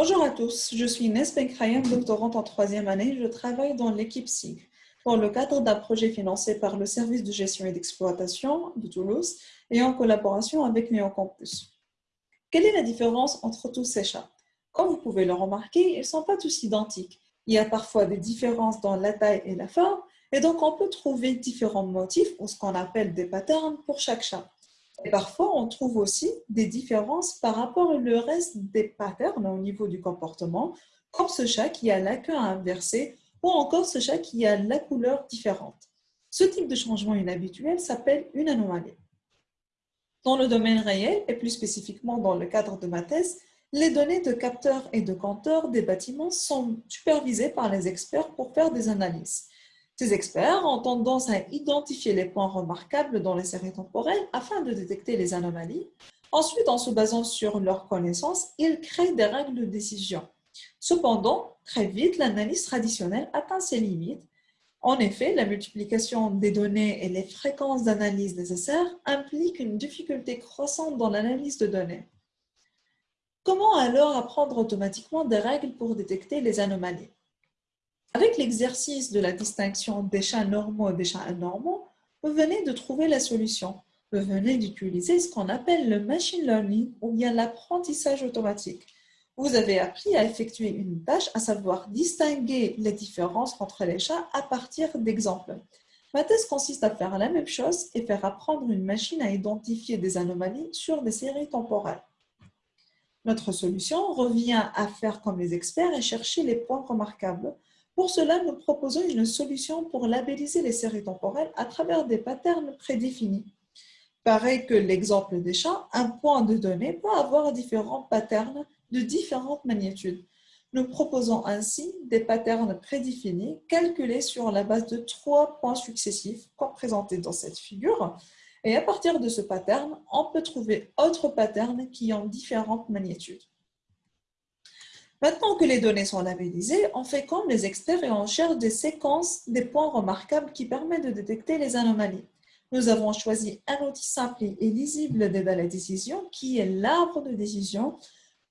Bonjour à tous, je suis Inès Benkraïen, doctorante en troisième année. Je travaille dans l'équipe SIG dans le cadre d'un projet financé par le service de gestion et d'exploitation de Toulouse et en collaboration avec Néocampus. Quelle est la différence entre tous ces chats? Comme vous pouvez le remarquer, ils ne sont pas tous identiques. Il y a parfois des différences dans la taille et la forme, et donc on peut trouver différents motifs ou ce qu'on appelle des patterns pour chaque chat. Et parfois, on trouve aussi des différences par rapport au reste des patterns au niveau du comportement, comme ce chat qui a la queue inversée ou encore ce chat qui a la couleur différente. Ce type de changement inhabituel s'appelle une anomalie. Dans le domaine réel, et plus spécifiquement dans le cadre de ma thèse, les données de capteurs et de compteurs des bâtiments sont supervisées par les experts pour faire des analyses. Ces experts ont tendance à identifier les points remarquables dans les séries temporelles afin de détecter les anomalies. Ensuite, en se basant sur leurs connaissances, ils créent des règles de décision. Cependant, très vite, l'analyse traditionnelle atteint ses limites. En effet, la multiplication des données et les fréquences d'analyse nécessaires impliquent une difficulté croissante dans l'analyse de données. Comment alors apprendre automatiquement des règles pour détecter les anomalies? Avec l'exercice de la distinction des chats normaux et des chats anormaux, vous venez de trouver la solution. Vous venez d'utiliser ce qu'on appelle le machine learning ou bien l'apprentissage automatique. Vous avez appris à effectuer une tâche, à savoir distinguer les différences entre les chats à partir d'exemples. Ma thèse consiste à faire la même chose et faire apprendre une machine à identifier des anomalies sur des séries temporelles. Notre solution revient à faire comme les experts et chercher les points remarquables pour cela, nous proposons une solution pour labelliser les séries temporelles à travers des patterns prédéfinis. Pareil que l'exemple des chats, un point de données peut avoir différents patterns de différentes magnitudes. Nous proposons ainsi des patterns prédéfinis calculés sur la base de trois points successifs, comme présenté dans cette figure. Et à partir de ce pattern, on peut trouver autres patterns qui ont différentes magnitudes. Maintenant que les données sont labellisées, on fait comme les experts et on cherche des séquences, des points remarquables qui permettent de détecter les anomalies. Nous avons choisi un outil simple et lisible de la décision qui est l'arbre de décision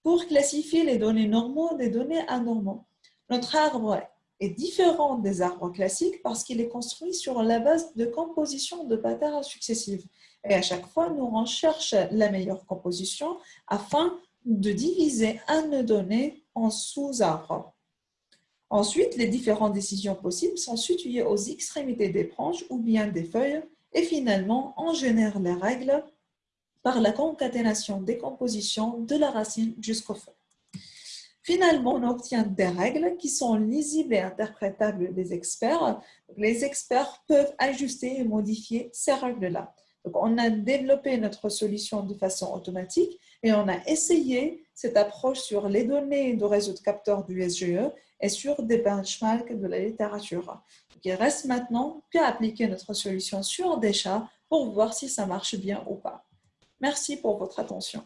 pour classifier les données normaux des données anormaux. Notre arbre est différent des arbres classiques parce qu'il est construit sur la base de composition de patterns successives. Et à chaque fois, nous recherchons la meilleure composition afin de diviser un donné en sous-arbres. Ensuite, les différentes décisions possibles sont situées aux extrémités des branches ou bien des feuilles et finalement, on génère les règles par la concaténation des compositions de la racine jusqu'au fond. Finalement, on obtient des règles qui sont lisibles et interprétables des experts. Les experts peuvent ajuster et modifier ces règles-là. On a développé notre solution de façon automatique et on a essayé cette approche sur les données de réseau de capteurs du SGE et sur des benchmarks de la littérature. Il reste maintenant qu'à appliquer notre solution sur des chats pour voir si ça marche bien ou pas. Merci pour votre attention.